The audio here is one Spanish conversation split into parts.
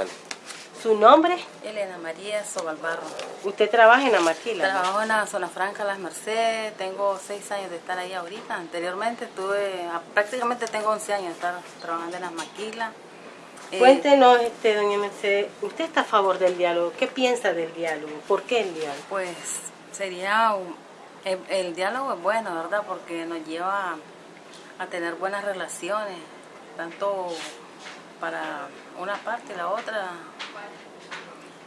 Dale. ¿Su nombre? Elena María Sobalbarro. ¿Usted trabaja en la maquila? Trabajo en la zona franca Las Mercedes, tengo seis años de estar ahí ahorita. Anteriormente estuve, ah, prácticamente tengo 11 años de estar trabajando en las maquilas. Eh, Cuéntenos, este, doña Mercedes, ¿usted está a favor del diálogo? ¿Qué piensa del diálogo? ¿Por qué el diálogo? Pues sería, un- el, el diálogo es bueno, ¿verdad? Porque nos lleva a tener buenas relaciones, tanto para una parte y la otra.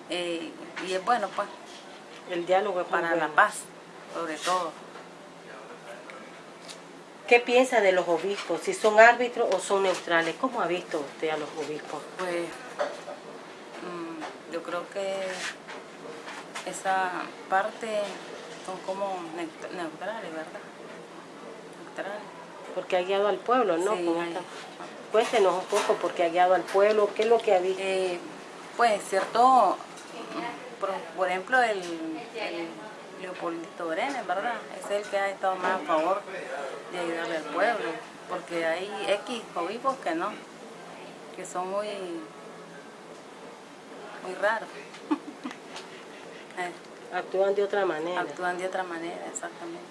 Eh, y es bueno, pues, El diálogo es para la paz, sobre todo. ¿Qué piensa de los obispos? ¿Si son árbitros o son neutrales? ¿Cómo ha visto usted a los obispos? Pues mm, yo creo que esa parte son como neut- neutrales, ¿verdad? Neutrales. Porque ha guiado al pueblo, ¿no? Sí, Cuéntenos un poco, porque ha guiado al pueblo, ¿qué es lo que ha visto? Eh, pues cierto, mm, por, por ejemplo, el, el Leopoldito Brenes, ¿verdad? Es el que ha estado más a favor de ayudarle al pueblo, porque hay X obispos que no, que son muy, muy raros. Eh, Actúan de otra manera. actúan de otra manera, exactamente.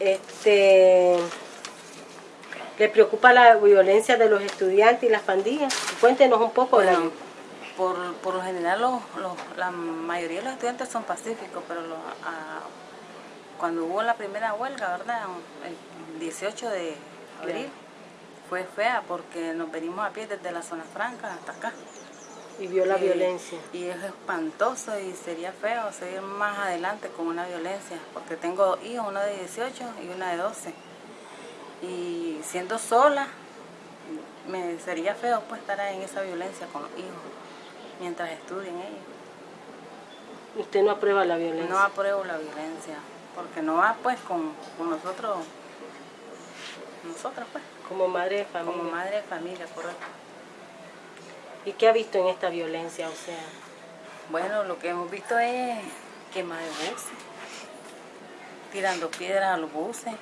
Este, ¿Le preocupa la violencia de los estudiantes y las pandillas? Cuéntenos un poco. de la- Bueno, por, por lo general los, los- la mayoría de los estudiantes son pacíficos, pero los, cuando hubo la primera huelga, ¿verdad? El 18 de abril, fue fea porque nos venimos a pie desde la zona franca hasta acá. y vio la violencia. Y es espantoso y sería feo seguir más adelante con una violencia, porque tengo dos hijos, uno de 18 y una de 12. Y siendo sola, me sería feo pues estar en esa violencia con los hijos, mientras estudien ellos. Usted no aprueba la violencia. No apruebo la violencia, porque no va pues con, con nosotros, nosotras pues, Como madre de familia. como madre de familia, correcto. ¿Y qué ha visto en esta violencia? O sea, Bueno, lo que hemos visto es quema de buses, tirando piedras a los buses,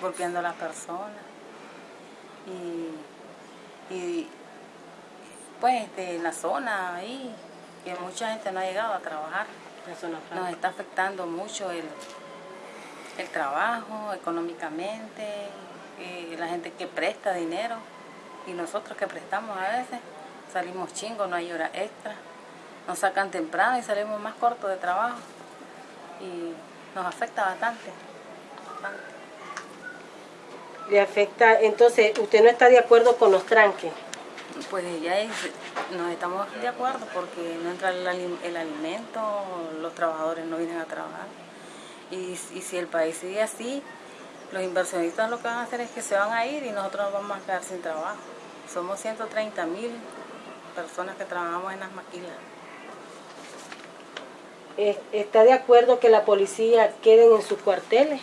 golpeando a las personas. Y, y pues este, en la zona ahí, que mucha gente no ha llegado a trabajar, la nos está afectando mucho el, el trabajo económicamente, eh, la gente que presta dinero y nosotros que prestamos a veces salimos chingos, no hay hora extra, nos sacan temprano y salimos más cortos de trabajo y nos afecta bastante. bastante. Le afecta, entonces, ¿usted no está de acuerdo con los tranques? Pues ya es- no estamos de acuerdo porque no entra el, ali- el alimento, los trabajadores no vienen a trabajar. Y, y si el país sigue así, los inversionistas lo que van a hacer es que se van a ir y nosotros nos vamos a quedar sin trabajo. Somos 130 mil personas que trabajamos en las maquilas. Es- ¿Está de acuerdo que la policía queden en sus cuarteles?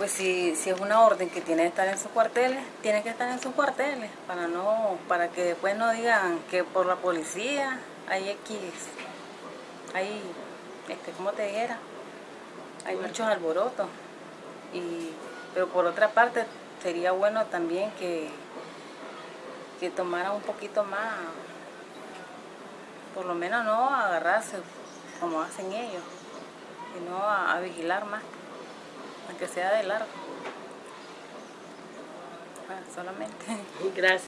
Pues si, si es una orden que tiene que estar en sus cuarteles, tiene que estar en sus cuarteles para no para que después no digan que por la policía hay X, hay, este, ¿cómo te dijera? Hay muchos alborotos. Y, pero por otra parte, sería bueno también que, que tomaran un poquito más, por lo menos no agarrarse como hacen ellos, sino a, a vigilar más aunque sea de largo. Bueno, solamente. Gracias.